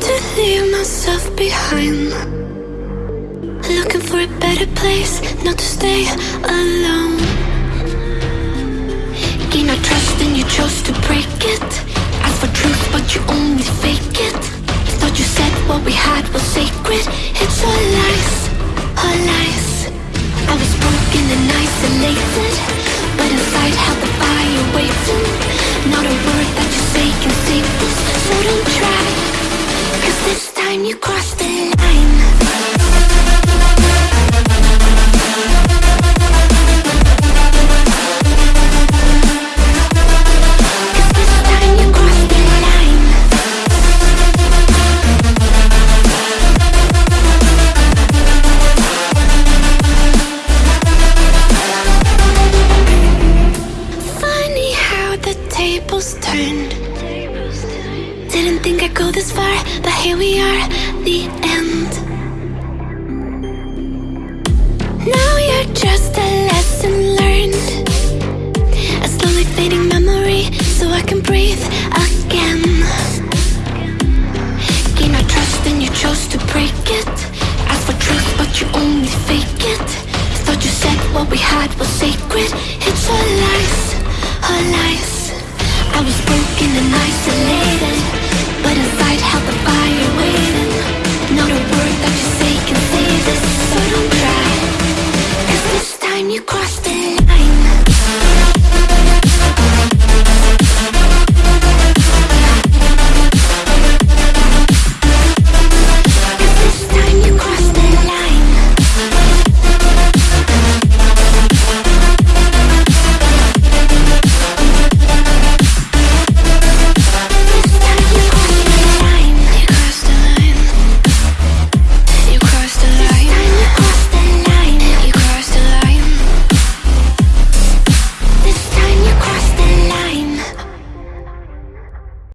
to leave myself behind. Looking for a better place, not to stay alone. Gain our trust and you chose to break it. Ask for truth, but you only fake it. Thought you said what we had was sacred. It's tables turned. Didn't think I'd go this far, but here we are, the end. Now you're just a lesson learned. A slowly fading memory So I can breathe again. Gain our trust and you chose to break it. Ask for truth but you only fake it. Thought you said what we had was sacred. It's all lies, all lies. I was broken time you crossed the line